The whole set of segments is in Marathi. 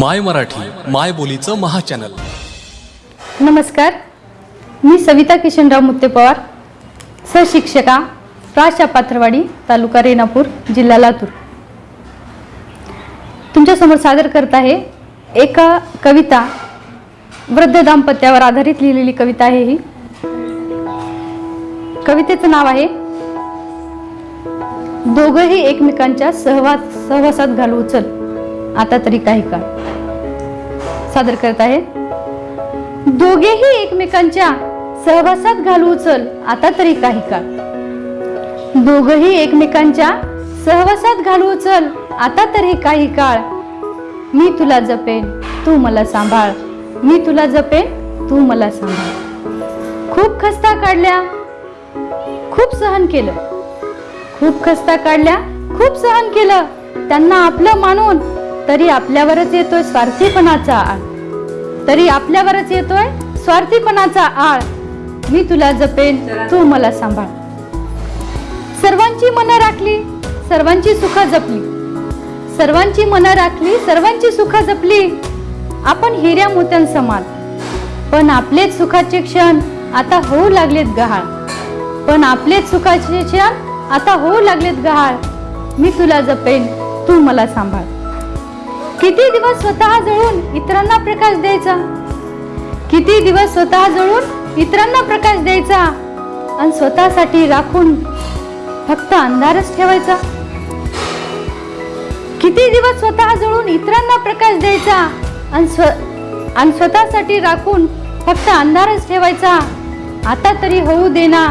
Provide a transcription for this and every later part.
माय मराठी माय बोलीचं महाचॅनल. नमस्कार. मी सविता किशनराव मुत्ते पवार सहशिक्षिका प्राशा पात्रवाडी तालुका रेणापूर जिल्हा लातूर. तुमच्यासमोर सादर करत आहे एक कविता वृद्ध दाम्पत्यावर आधारित लिहिलेली कविता आहे ही. कवितेचं नाव आहे दोघंही एकमेकांच्या सहवास सहवासात घालू उचल. आता तरी काही काळ. सादर करत आहे दोघेही एकमेकांच्या सहवासात घालू उचल आता तरी काही काळ. दोघही एकमेकांच्या सहवासात घालू उचल आता तरी काही काळ. मी तुला जपेन तू मला सांभाळ. मी तुला जपेन तू मला सांभाळ. खूप खस्ता काढल्या खूप सहन केलं. खूप खस्ता काढल्या खूप सहन केलं. त्यांना आपलं मानून तरी आपल्यावरच येतोय स्वार्थीपणाचा आळ. तरी आपल्यावरच येतोय स्वार्थीपणाचा आळ. मी तुला जपेन तू मला सांभाळ. सर्वांची मनं राखली सर्वांची सुख जपली. सर्वांची मनं राखली सर्वांची सुख जपली. आपण हिऱ्या मोत्यां समान. पण आपलेच सुखाचे क्षण आता होऊ लागलेत गहाळ. पण आपलेच सुखाचे क्षण आता होऊ लागलेत गहाळ. मी तुला जपेन तू मला सांभाळ. किती दिवस स्वतः जळून इतरांना प्रकाश द्यायचा? किती दिवस स्वतः जळून इतरांना प्रकाश द्यायचा? आणि स्वतःसाठी राखून फक्त अंधारच ठेवायचा? किती दिवस स्वतः जळून इतरांना प्रकाश द्यायचा? आणि स्व आणि स्वतःसाठी राखून फक्त अंधारच ठेवायचा? आता तरी होऊ देना.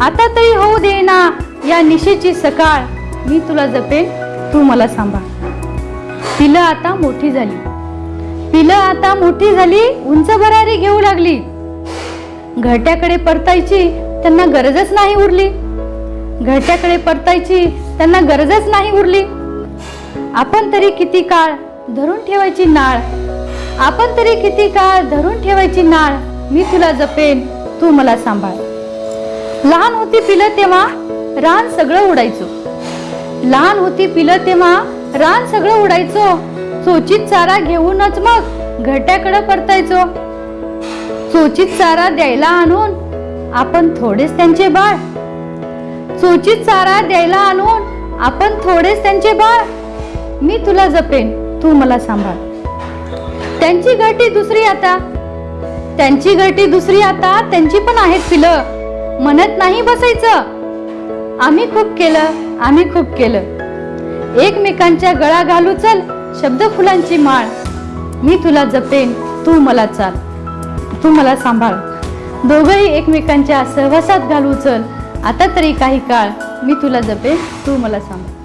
आता तरी होऊ देना या निशेची सकाळ मी तुला जपेन तू मला सांभाळ. पिलं आता मोठी झाली. पिलं आता मोठी झाली उंच भरारी घेऊ लागली. घरट्याकडे परतायची त्यांना गरजच नाही उरली. घरट्याकडे परतायची त्यांना गरजच नाही उरली. आपण तरी किती काळ धरून ठेवायची नाळ? आपण तरी किती काळ धरून ठेवायची नाळ? मी तुला जपेन तू मला सांभाळ. लहान होती पिलं तेव्हा रान सगळं उडायचो. लहान होती पिलं तेव्हा रान सगळं उडायचो. सोचित चारा घेऊनच मग घट्याकडे परतायचो. सोचित चारा द्यायला आणून आपण थोडेच त्यांचे बाळ. सोचित चारा द्यायला आणून आपण थोडेच त्यांचे बाळ. मी तुला जपेन तू मला सांभाळ. त्यांची घरटी दुसरी आता. त्यांची घरटी दुसरी आता त्यांची पण आहेत पिलं. म्हणत नाही बसायचं. आम्ही खूप केलं आम्ही खूप केलं. एकमेकांच्या गळा घालू चल शब्द फुलांची माळ. मी तुला जपेन तू मला चाल. तू मला सांभाळ. दोघंही एकमेकांच्या सहवासात घालू चल. आता तरी काही काळ मी तुला जपेन तू मला सांभाळ.